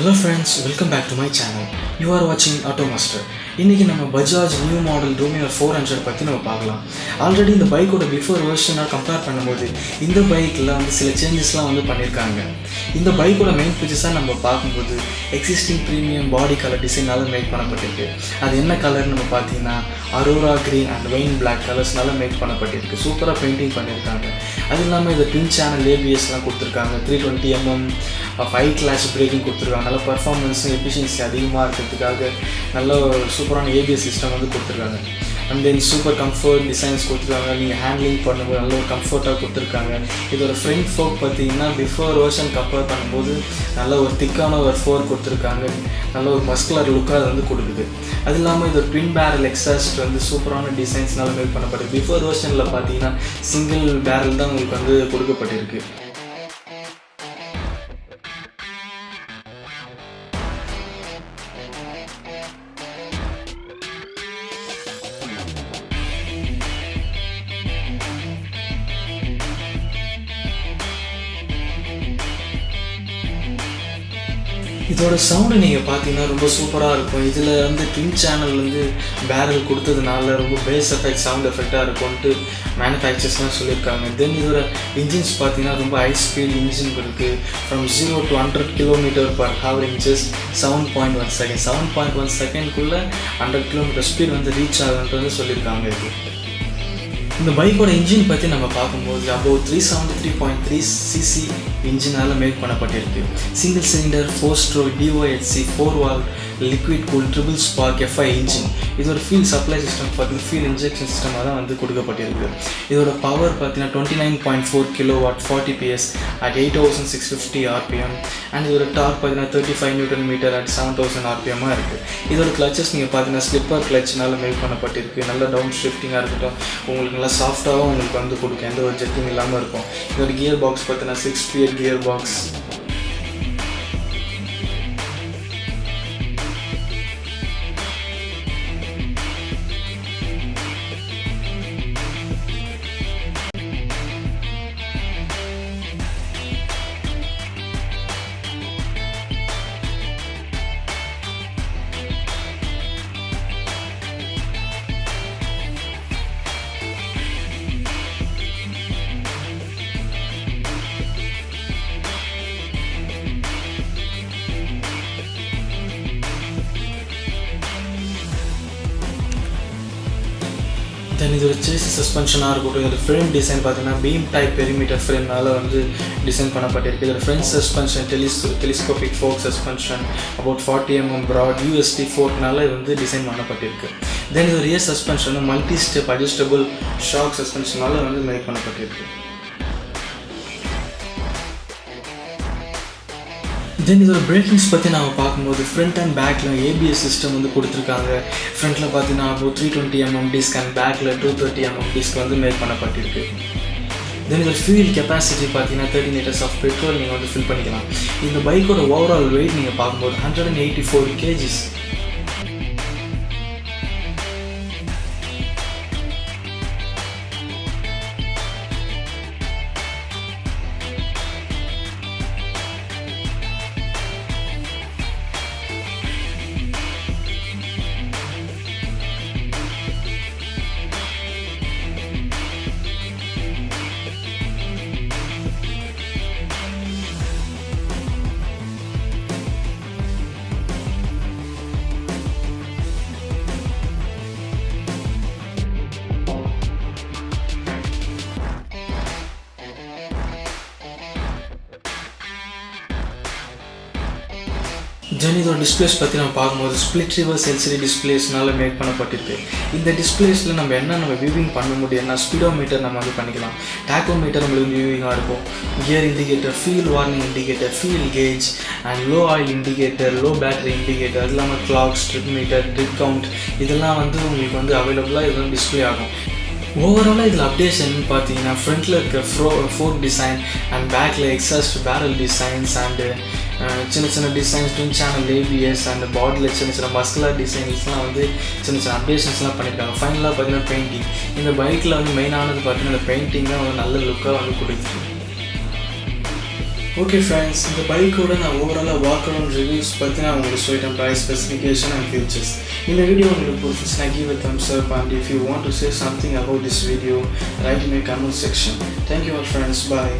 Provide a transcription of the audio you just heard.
Hello friends welcome back to my channel you are வாட்சிங் auto master இன்றைக்கி நம்ம Bajaj new model Dominar four hundred பற்றி நம்ம பார்க்கலாம். ஆல்ரெடி இந்த பைக்கோட பிஃபோர் வெர்ஷனாக கம்பேர் பண்ணும்போது இந்த பைக்கில் வந்து சில சேஞ்சஸ்லாம் வந்து பண்ணியிருக்காங்க இந்த பைக்கோட மெயின் ஃபீச்சர்ஸாக நம்ம பார்க்கும்போது எக்ஸிஸ்டிங் ப்ரீமியம் பாடி கலர் டிசைனால் மேக் பண்ணப்பட்டிருக்கு. அது என்ன கலர் நம்ம பார்த்தீங்கன்னா aurora green and vine black கலர்ஸ்னால make பண்ணப்பட்டிருக்கு. சூப்பராக பெயிண்டிங் பண்ணியிருக்காங்க அது இல்லாமல் இந்த பின் சேனல் ஏபிஎஸ்லாம் கொடுத்துருக்காங்க. Three twenty MM five class braking கொடுத்துருக்காங்க. நல்ல பர்ஃபார்மன்ஸும் எஃபிஷியன்சி அதிகமாக இருக்கிறதுக்காக நல்ல ஒரு சூப்பரான ஏபிஎஸ் சிஸ்டம் வந்து கொடுத்துருக்காங்க. And then super comfort designs கொடுத்துருக்காங்க நீங்கள் ஹேண்ட்லிங் பண்ணும்போது நல்ல ஒரு கம்ஃபர்ட்டாக கொடுத்துருக்காங்க. இதோட ஃப்ரண்ட் ஃபோக் பார்த்தீங்கன்னா பிஃபோர் ரோஷன் கம்பேர் பண்ணும்போது நல்ல ஒரு திக்கான ஒரு ஃபோர் கொடுத்துருக்காங்க. நல்ல ஒரு மஸ்குலர் லுக்காக வந்து கொடுக்குது. அது இல்லாமல் இது ட்வின் பேரல் எக்ஸாஸ்ட் வந்து சூப்பரான டிசைன்ஸ்னால மேல் பண்ணப்படுது. பிஃபோர் ரோஷனில் பார்த்தீங்கன்னா சிங்கிள் பேரல் தான் உங்களுக்கு வந்து கொடுக்கப்பட்டிருக்கு. இதோட சவுண்டு நீங்கள் பார்த்தீங்கன்னா ரொம்ப சூப்பராக இருக்கும். இதில் வந்து ட்வின் சேனல் வந்து பேரல் கொடுத்ததுனால ரொம்ப பேஸ் எஃபெக்ட் சவுண்ட் எஃபெக்டாக இருக்கும்ன்ட்டு மேனுஃபேக்சர்ஸ்லாம் சொல்லியிருக்காங்க. தென் இதோட இன்ஜின்ஸ் பார்த்தீங்கன்னா ரொம்ப ஹை ஸ்பீட் இன்ஜின் இருக்குது from zero to hundred kilometre per hour in just seven point one second seven point one செகண்ட்குள்ளே hundred kilometre speed வந்து ரீச் ஆகுன்றது சொல்லியிருக்காங்க. இது இந்த பைக்கோட இன்ஜின் பற்றி நம்ம பார்க்கும்போது above three seventy three point three CC இன்ஜினால் make பண்ணப்பட்டிருக்கு. Single cylinder four stroke DOHC four valve liquid cool triple spark FI engine இது ஒரு ஃபியூல் சப்ளை சிஸ்டம் பார்த்தீங்கன்னா ஃபியூல் இன்ஜெக்ஷன் சிஸ்டமாக தான் வந்து கொடுக்கப்பட்டிருக்கு. இதோட பவர் பார்த்தீங்கன்னா twenty nine point four kilo watt forty PS at eight thousand six fifty RPM and இதோட டார்க் பார்த்தீங்கன்னா thirty five newton metre at seven thousand ஆர்பிஎம்மாக இருக்குது இதோட கிளச்சஸ் நீங்கள் பார்த்தீங்கன்னா ஸ்லிப்பர் கிளச்னால மேக் பண்ணப்பட்டிருக்கு. நல்ல டவுன் ஷிஃப்டிங்காக இருக்கட்டும். உங்களுக்கு நல்லா சாஃப்டாகவும் உங்களுக்கு வந்து கொடுக்கும். எந்த ஒரு ஜெட்டிங் இல்லாமல் இருக்கும். இதோட கியர் பாக்ஸ் பார்த்தீங்கன்னா six pier gear box then ஒரு சேசி சஸ்பென்ஷனாக இருக்கட்டும் இதோட ஃப்ரேம் டிசைன் பார்த்தீங்கன்னா பீம் டைப் பெரிமீட்டர் ஃப்ரேம்னால வந்து டிசைன் பண்ணப்பட்டிருக்கு. இதோட front suspension tele telescopic fork suspension about forty MM broad USD ஃபோர்க்னால இது வந்து டிசைன் பண்ணப்பட்டிருக்கு. தென் இது ரியர் சஸ்பென்ஷனும் மல்டி ஸ்டெப் அட்ஜஸ்டபுள் ஷாக் சஸ்பென்ஷனால வந்து மேக் பண்ணப்பட்டிருக்கு. தென் இதோட பிரேக்கிங்ஸ் பற்றி நம்ம பார்க்கும்போது ஃப்ரண்ட் அண்ட் பேக்கில் ஏபிஎஸ் சிஸ்டம் வந்து கொடுத்துருக்காங்க. ஃப்ரண்ட்டில் பார்த்தீங்கன்னா three twenty MM disc and பேக்கில் டூ தேர்ட்டி எம்எம் டிஸ்க் வந்து மேக் பண்ணப்பட்டிருக்கு. தென் இதோட ஃபியூல் கெப்பாசிட்டி பார்த்தீங்கன்னா தேர்ட்டி லிட்டர்ஸ் ஆஃப் பெட்ரோல் நீங்கள் வந்து ஃபில் பண்ணிக்கலாம். இந்த பைக்கோட ஓவரால் வெயிட் நீங்கள் பார்க்கும்போது hundred and eighty four KGs then இதோட டிஸ்பிளேஸ் பற்றி நம்ம பார்க்கும்போது ஸ்பிளிட் ரிவர்ஸ் எல்சிடி டிஸ்பிளேஸ்னால மேக் பண்ணப்பட்டிருக்கு. இந்த டிஸ்பிளேஸில் நம்ம என்ன நம்ம வியூவிங் பண்ண முடியும்னா ஸ்பீடோ மீட்டர் நம்ம வந்து பண்ணிக்கலாம். டேக்கோ மீட்டர் நம்மளுக்கு வியூவிங்காக இருக்கும். Gear indicator fuel warning indicator fuel gauge and low oil indicator low battery indicator அது இல்லாமல் clock trip meter trip count இதெல்லாம் வந்து உங்களுக்கு வந்து அவைலபிளாக இது வந்து டிஸ்பிளே ஆகும். ஓவராலாக இதில் அப்டேஷன் பார்த்தீங்கன்னா ஃப்ரண்ட்டில் இருக்க ஃப்ரோ ஃபோர் டிசைன் அண்ட் பேக்கில் எக்ஸாஸ்ட் பேரல் டிசைன்ஸ் அண்டு சின்ன சின்ன டிசைன்ஸ் ட்வின் சேனல் ஏபிஎஸ் அந்த பாடியில் சின்ன சின்ன மஸ்குலர் டிசைன்ஸ்லாம் வந்து சின்ன சின்ன அப்டேஷன்ஸ்லாம் பண்ணியிருக்காங்க ஃபைனலாக பார்த்தீங்கன்னா பெயிண்டிங் இந்த பைக்கில் வந்து மெயினானது பார்த்தீங்கன்னா இந்த பெயிண்டிங் தான் வந்து நல்ல லுக்காக வந்து கொடுக்குது. ஓகே ஃப்ரெண்ட்ஸ் இந்த பைக்கோட நான் ஓவராலாக வாக் அரவுண்ட் ரிவ்யூஸ் பற்றி நான் உங்களுக்கு சொல்லிட்டேன். ப்ரைஸ் ஸ்பெசிஃபிகேஷன் அண்ட் ஃபியூச்சர்ஸ் இந்த வீடியோ உங்களுக்கு பிடிச்சிச்சுன்னா give a thumbs up and if you want to say something about this video write section thank you friends bye